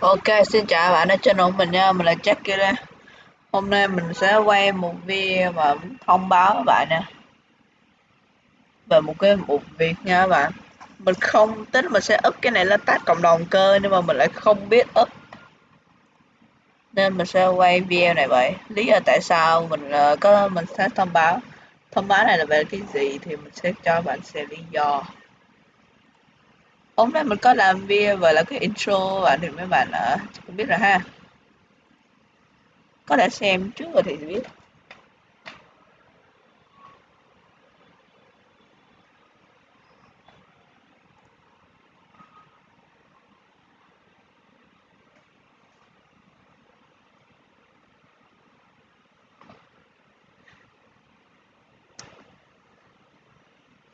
Ok, xin chào bạn ở channel của mình nha, mình là Jackie đây Hôm nay mình sẽ quay một video mà thông báo các bạn nè Về một cái một việc nha các bạn. Mình không tính mình sẽ up cái này lên tag cộng đồng cơ nhưng mà mình lại không biết up. Nên mình sẽ quay video này vậy. Lý do tại sao mình uh, có mình sẽ thông báo. Thông báo này là về cái gì thì mình sẽ cho bạn xem lý do hôm nay mình có làm video và là cái intro và thì mấy bạn ở cũng biết rồi ha. Có thể xem trước rồi thì biết.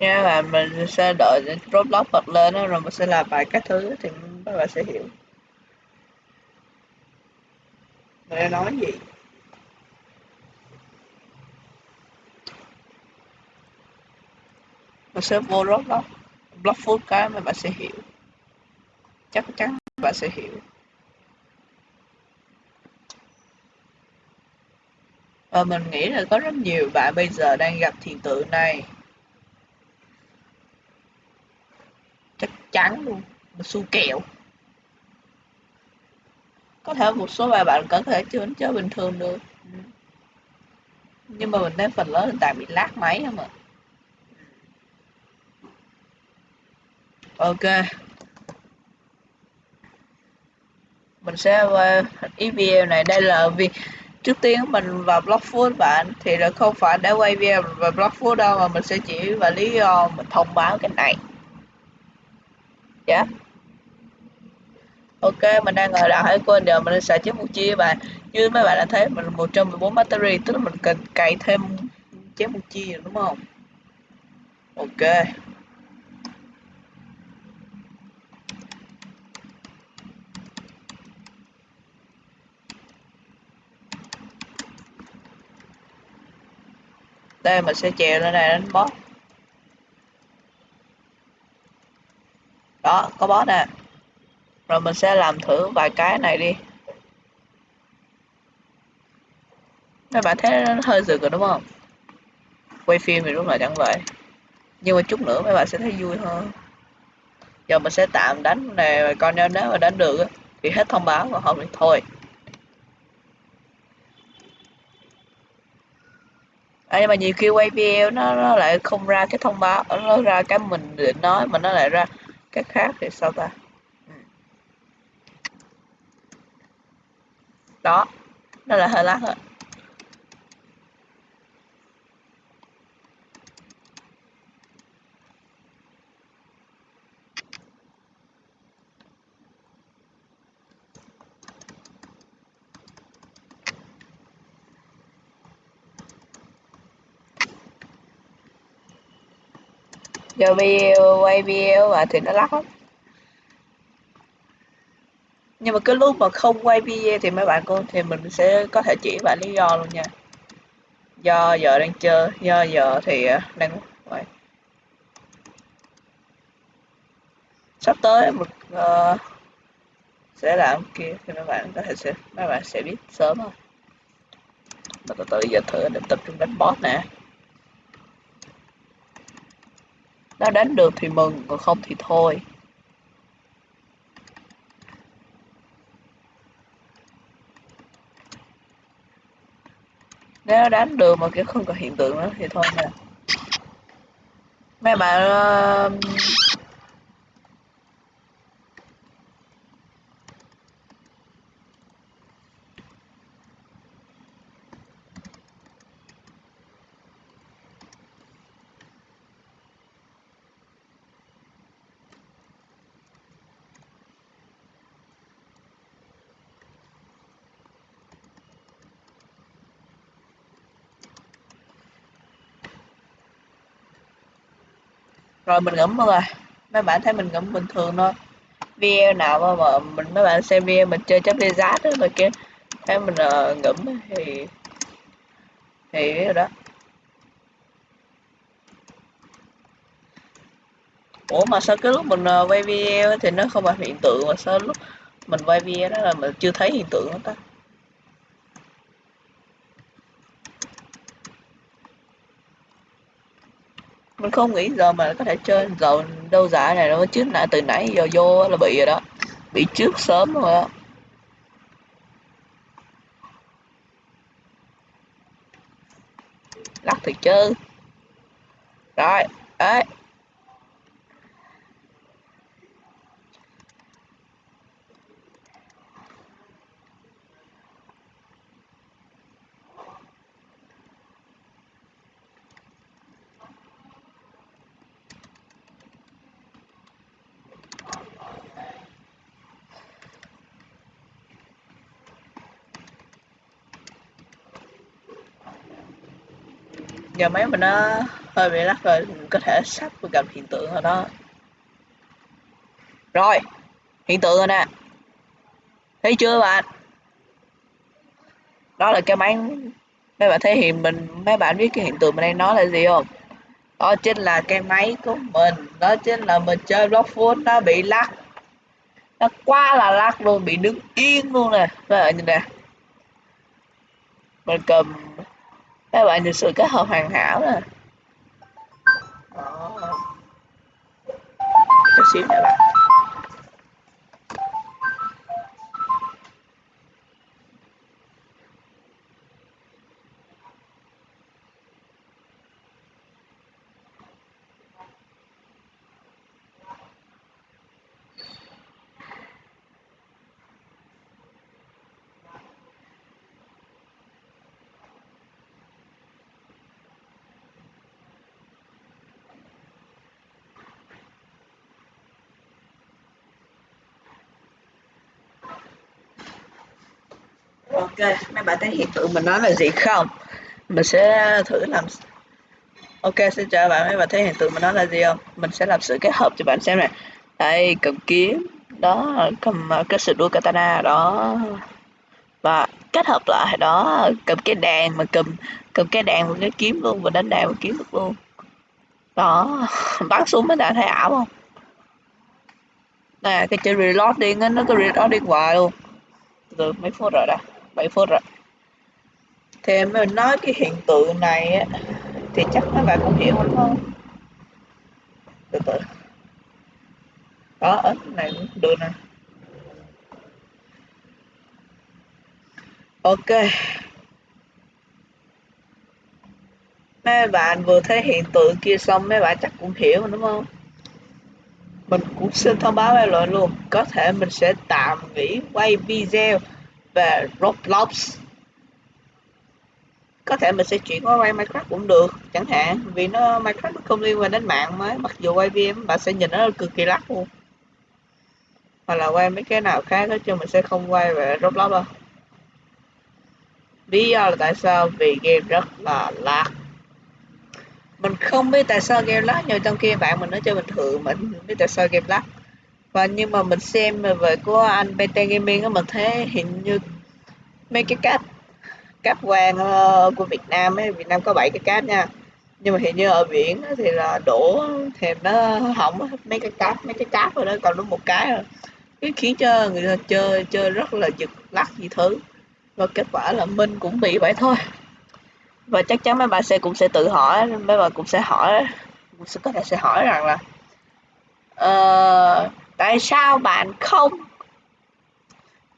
Nha và mình sẽ đợi Roblox bật lên đó, rồi mình sẽ làm bài các thứ thì các bạn sẽ hiểu. Mình đang nói gì? Mình sẽ vô Roblox Block Food cái mà bạn sẽ hiểu. Chắc chắn bạn sẽ hiểu. Và mình nghĩ là có rất nhiều bạn bây giờ đang gặp hiện tượng này. Trắng luôn, một xu kẹo. Có thể một số vài bạn có thể chưa chơi bình thường được. Nhưng mà mình thấy phần lớn hiện tại bị lát máy không ạ? Ok. Mình sẽ ý video này. Đây là vì trước tiên mình vào blog food bạn, thì là không phải để quay video và blog food đâu, mà mình sẽ chỉ và lý do mình thông báo cái này dạ. Ok, mình đang ngồi lại hơi quên giờ mình sẽ chiếc một chia và như mấy bạn đã thấy, mình 114 battery, tức là mình cần cày thêm chiếc một chia, đúng không? Ok. Đây, mình sẽ chèo lên này đánh boss đó có boss nè. Rồi mình sẽ làm thử vài cái này đi. Mấy bạn thấy nó hơi rực rồi đúng không? Quay phim thì đúng là chẳng vậy. Nhưng mà chút nữa mấy bạn sẽ thấy vui hơn. Giờ mình sẽ tạm đánh này coi nếu nếu mà đánh được thì hết thông báo và không thì thôi. À, nhưng mà nhiều khi quay video nó, nó lại không ra cái thông báo nó ra cái mình định nói mà nó lại ra cái khác thì sao ta? Ừ. Đó. Đó là hơi lát rồi cho video quay video và thì nó lắc lắm. Nhưng mà cái lúc mà không quay video thì mấy bạn cô thì mình sẽ có thể chỉ bạn lý do luôn nha. Do giờ đang chơi do giờ thì à, đang vậy sắp tới một uh, sẽ làm kia thì mấy bạn có thể sẽ mấy bạn sẽ biết sớm thôi mà từ từ giờ thử để tập trung đánh boss nè. Nó đánh được thì mừng còn không thì thôi. Nếu đánh được mà kiểu không có hiện tượng nữa thì thôi nè. Mấy bạn uh, rồi mình ngẫm rồi mấy bạn thấy mình ngẫm bình thường thôi. Video nào mà, mà mình mấy bạn xem video mình chơi chấp liên giá đó rồi kia thấy mình uh, ngẫm thì thì biết rồi đó. Ủa mà sao cái lúc mình uh, quay video thì nó không phải hiện tượng mà sao lúc mình quay video đó là mình chưa thấy hiện tượng đó ta? Mình không nghĩ giờ mà có thể chơi giờ đâu giả này đâu, chứ nãy từ nãy giờ vô là bị rồi đó. Bị trước sớm rồi đó. Lắc thì chứ. Rồi, đấy. Giờ máy mình nó hơi bị lắc rồi, mình có thể sắp gặp hiện tượng rồi đó. Rồi, hiện tượng rồi nè. Thấy chưa bạn? Đó là cái máy, mấy bạn thấy hiện mình, mấy bạn biết cái hiện tượng mình đang nói là gì không? Đó chính là cái máy của mình, đó chính là mình chơi blockfoot nó bị lắc. Nó quá là lắc luôn, bị đứng yên luôn nè. Các bạn nhìn nè. Mình cầm các bạn nhìn sự kết hợp hoàn hảo nè. Chút xíu nữa bạn ok, mấy bạn thấy hiện tượng mình nói là gì không? Mình sẽ thử làm ok, xin chào bạn, mấy bạn thấy hiện tượng mình nói là gì không? Mình sẽ làm sự kết hợp cho bạn xem này. Đây, cầm kiếm. Đó, cầm ờ, cái sự đua katana, đó. Và kết hợp lại, đó, cầm cái đàn mà cầm cầm cái đàn và cái kiếm luôn, và đánh đàn và kiếm được luôn. Đó, bắn xuống mấy bạn thấy ảo không? Nè cái chữ reload điên á, nó có reload điên hoài luôn. Từ mấy phút rồi đó. 7 phút rồi thì mình nói cái hiện tượng này á, thì chắc mấy bạn cũng hiểu đúng không từ từ. Có ở này cũng được nè. Ok. Mấy bạn vừa thấy hiện tượng kia xong, mấy bạn chắc cũng hiểu đúng không? Mình cũng xin thông báo với loại luôn. Có thể mình sẽ tạm nghỉ quay video về Roblox. Có thể mình sẽ chuyển qua quay Minecraft cũng được, chẳng hạn. Vì nó, Minecraft nó không liên quan đến mạng mới mặc dù quay VM bạn sẽ nhìn nó cực kỳ lắc luôn. Hoặc là quay mấy cái nào khác đó chứ mình sẽ không quay về Roblox đâu. Lý do là tại sao? Vì game rất là lắc. Mình không biết tại sao game lag nhưng trong kia bạn mình nói chơi bình thường, mình biết tại sao game lag và nhưng mà mình xem về của anh PT Gaming á mình thấy hình như mấy cái cáp cáp quang uh, ờ, của Việt Nam ấy Việt Nam có 7 cái cáp nha. Nhưng mà hình như ở biển thì là đổ thì nó hỏng mấy cái cáp mấy cái cáp rồi đó còn đúng một cái rồi cái khiến cho người ta chơi chơi rất là giật lắc gì thứ. Và kết quả là minh cũng bị vậy thôi. Và chắc chắn mấy bà sẽ cũng sẽ tự hỏi mấy bà cũng sẽ hỏi cũng sẽ có thể sẽ hỏi rằng là uh, tại sao bạn không?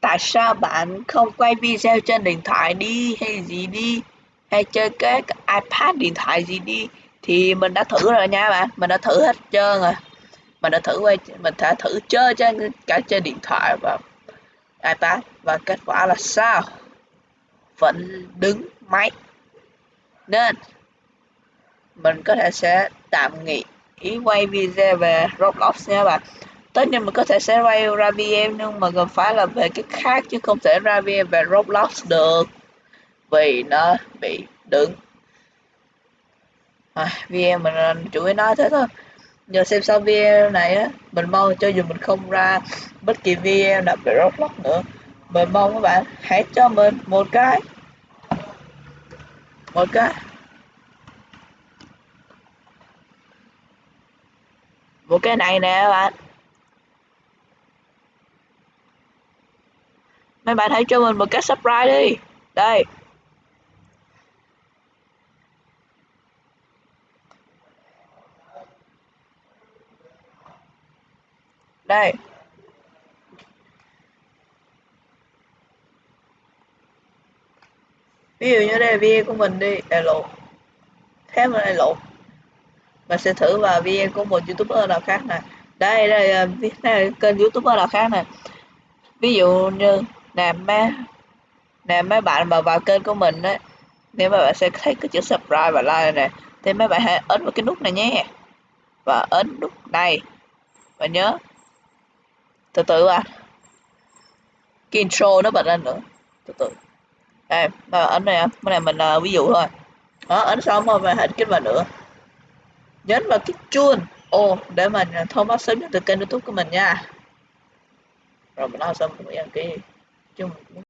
Tại sao bạn không quay video trên điện thoại đi hay gì đi? Hay chơi cái ipad điện thoại gì đi? Thì mình đã thử rồi nha bạn. Mình đã thử hết trơn rồi. Mình đã thử quay, mình đã thử chơi trên cả trên điện thoại và ipad. Và kết quả là sao? Vẫn đứng máy. Nên, mình có thể sẽ tạm nghỉ ý quay video về Roblox nha bạn tất nhiên mình có thể sẽ quay ra VM nhưng mà cần phải là về cái khác chứ không thể ra VM về Roblox được. Vì nó bị đứng. À, VM mình à, chủ yếu nói thế thôi. Giờ xem sau Vm này á. Mình mong cho dù mình không ra bất kỳ Vm nào về Roblox nữa mình mong các bạn hãy cho mình một cái. Một cái. Một cái này nè các bạn. Mấy bạn hãy cho mình một cái subscribe đi. Đây. Đây. Ví dụ như đây là video của mình đi. Đại lộ. Thế mà lại lộ. Mình sẽ thử vào video của một youtuber nào khác nè. Đây đây là kênh youtuber nào khác nè. Ví dụ như nè mấy nè mấy bạn mà vào kênh của mình đấy nếu mà bạn sẽ thấy cái chữ subscribe và like này thì mấy bạn hãy ấn vào cái nút này nhé. Và ấn nút này. Và nhớ. Từ từ à. Cái intro nó bật lên nữa. Từ từ. Đây mà ấn này à. cái này mình uh, ví dụ thôi. Đó ấn xong rồi mình hãy kích vào nữa. Nhấn vào cái chuông. Ô để mình à, thông báo sớm nhất từ kênh youtube của mình nha. Rồi mình nói xong mình đăng ký chung